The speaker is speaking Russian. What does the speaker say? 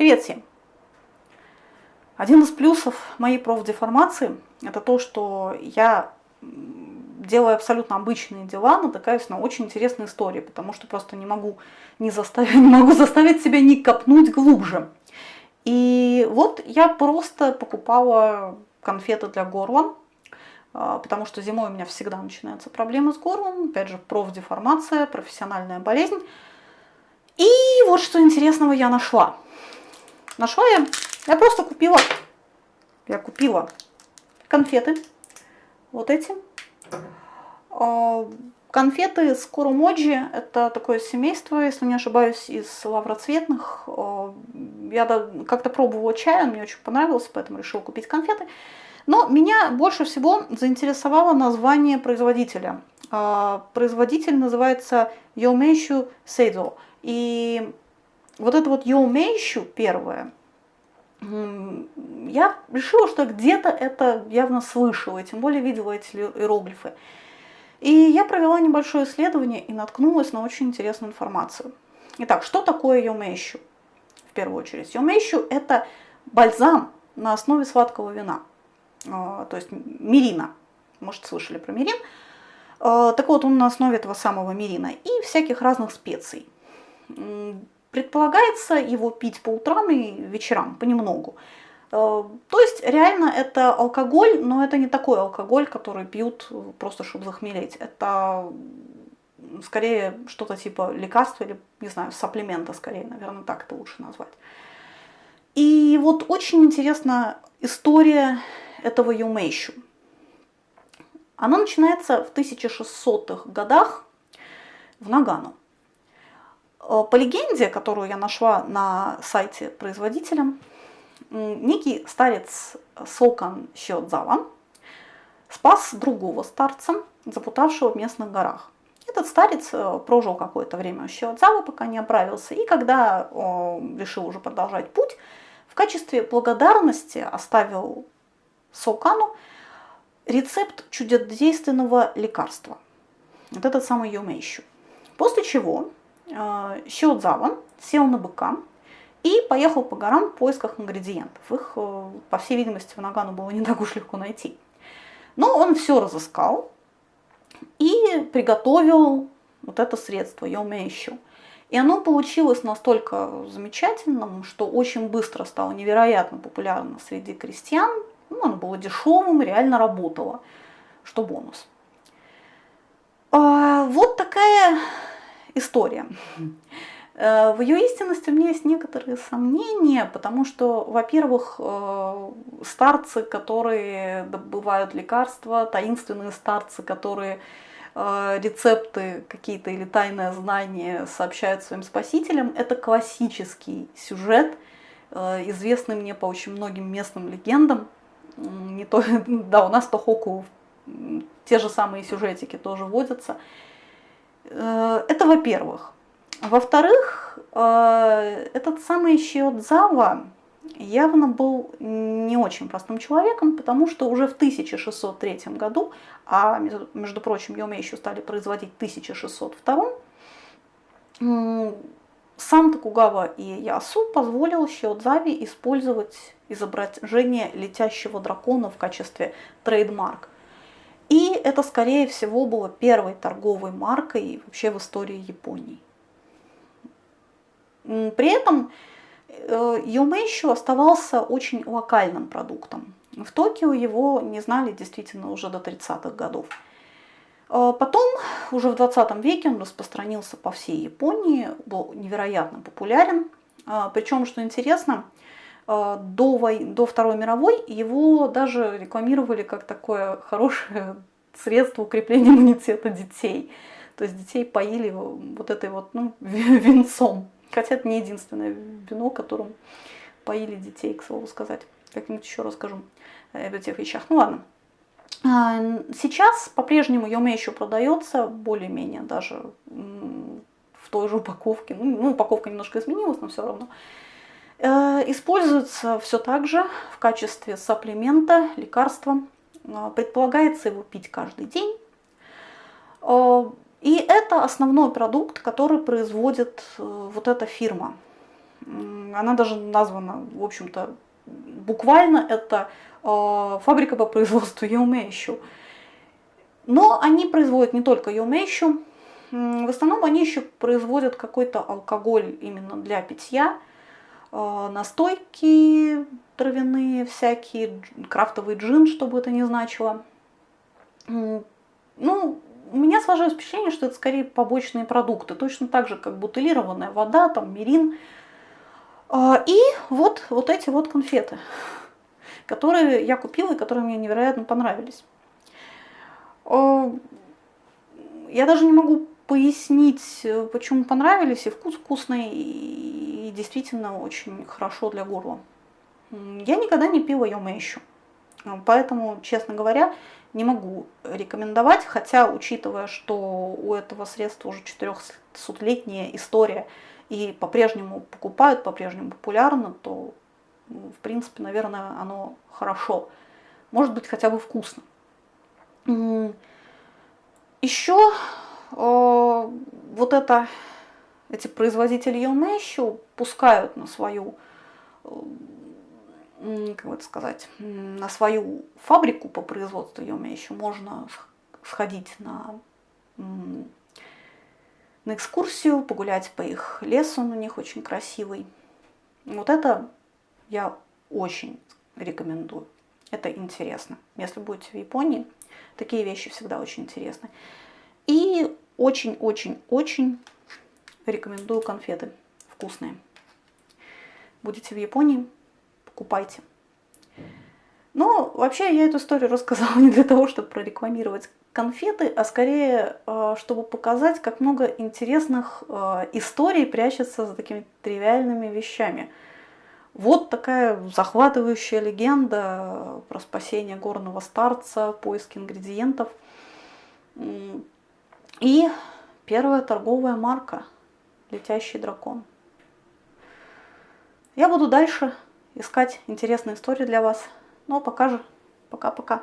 Привет всем! Один из плюсов моей профдеформации – это то, что я делаю абсолютно обычные дела, натыкаюсь на очень интересные истории, потому что просто не могу, не заставить, не могу заставить себя не копнуть глубже. И вот я просто покупала конфеты для горла, а, потому что зимой у меня всегда начинаются проблемы с горлом, опять же, профдеформация, профессиональная болезнь. И вот что интересного я нашла – Нашла я, я просто купила, я купила конфеты, вот эти. А, конфеты с Курумоджи, это такое семейство, если не ошибаюсь, из лавроцветных. А, я как-то пробовала чай, он мне очень понравился, поэтому решила купить конфеты. Но меня больше всего заинтересовало название производителя. А, производитель называется Йомейшу Сейдо. И вот это вот Йоумейщу первое, я решила, что где-то это явно слышала, и тем более видела эти иероглифы. И я провела небольшое исследование и наткнулась на очень интересную информацию. Итак, что такое йомейщу? В первую очередь, йомейщу – это бальзам на основе сладкого вина, а, то есть мирина. Может, слышали про мирин? А, так вот, он на основе этого самого мирина и всяких разных специй. Предполагается его пить по утрам и вечерам, понемногу. Э, то есть реально это алкоголь, но это не такой алкоголь, который пьют просто чтобы захмелеть. Это скорее что-то типа лекарства или, не знаю, сапплимента скорее, наверное, так это лучше назвать. И вот очень интересна история этого Юмейшу. Она начинается в 1600-х годах в Нагану. Э, по легенде, которую я нашла на сайте производителя, некий старец Сокан Щиодзава спас другого старца, запутавшего в местных горах. Этот старец э, прожил какое-то время у Щиодзавы, пока не оправился, и когда решил уже продолжать путь, в качестве благодарности оставил Сокану рецепт чудодейственного лекарства. Вот этот самый Юмейщу. После чего Щиодзава сел на быка и поехал по горам в поисках ингредиентов. Их, э, по всей видимости, в Нагану было не так уж легко найти. Но он все разыскал и приготовил вот это средство, йомейщу. И оно получилось настолько замечательным, что очень быстро стало невероятно популярно среди крестьян. Ну, оно было дешевым, реально работало, что бонус. А, вот такая история. Э, в ее истинности у меня есть некоторые сомнения, потому что, во-первых, э, старцы, которые добывают лекарства, таинственные старцы, которые э, рецепты какие-то или тайное знание сообщают своим спасителям, это классический сюжет, известный мне по очень многим местным легендам. Не то, да, у нас Тохоку те же самые сюжетики тоже водятся. Э, это во-первых. Во-вторых, э, этот самый Щиодзава явно был не очень простым человеком, потому что уже в 1603 году, а между прочим, Йоме еще стали производить в 1602, сам Токугава и Ясу позволил Щиодзаве использовать изображение летящего дракона в качестве трейдмарк. И это, скорее всего, было первой торговой маркой вообще в истории Японии. При этом Юмэйщу оставался очень локальным продуктом. В Токио его не знали действительно уже до 30-х годов. Э, потом, уже в 20 веке он распространился по всей Японии, был невероятно популярен. Э, Причем, что интересно, до, вой... до Второй мировой его даже рекламировали как такое хорошее средство укрепления иммунитета детей. То есть детей поили вот этой вот ну, венцом. Хотя это не единственное вино, которым поили детей, к слову сказать. Как-нибудь еще расскажу об этих вещах. Ну ладно. А, сейчас по-прежнему Йоме еще продается, более-менее даже в той же упаковке. Ну, ну, упаковка немножко изменилась, но все равно. Э, используется все так же в качестве сапплимента, лекарства. Э, предполагается его пить каждый день. Э, и это основной продукт, который производит вот эта фирма. Она даже названа, в общем-то, буквально это фабрика по производству Еумейщу. Но они производят не только Еумейщу, в основном они еще производят какой-то алкоголь именно для питья, настойки травяные всякие, крафтовый джин, чтобы это не значило. Ну, у меня сложилось впечатление, что это скорее побочные продукты, точно так же, как бутылированная вода, там, мирин. А, и вот, вот эти вот конфеты, которые я купила и которые мне невероятно понравились. А, я даже не могу пояснить, почему понравились, и вкус вкусный, и действительно очень хорошо для горла. Я никогда не пила Йомэйщу, поэтому, честно говоря, не могу рекомендовать, хотя, учитывая, что у этого средства уже 400-летняя история и по-прежнему покупают, по-прежнему популярно, то, в принципе, наверное, оно хорошо. Может быть, хотя бы вкусно. Еще э, вот это, эти производители Елмэщу пускают на свою э, как это сказать, на свою фабрику по производству еще можно сходить на, на экскурсию, погулять по их лесу, он у них очень красивый. Вот это я очень рекомендую. Это интересно. Если будете в Японии, такие вещи всегда очень интересны. И очень-очень-очень рекомендую конфеты вкусные. Будете в Японии, покупайте. Но вообще я эту историю рассказала не для того, чтобы прорекламировать конфеты, а скорее, э, чтобы показать, как много интересных э, историй прячется за такими тривиальными вещами. Вот такая захватывающая легенда про спасение горного старца, поиск ингредиентов. И первая торговая марка «Летящий дракон». Я буду дальше искать интересные истории для вас. Ну а пока же, пока-пока.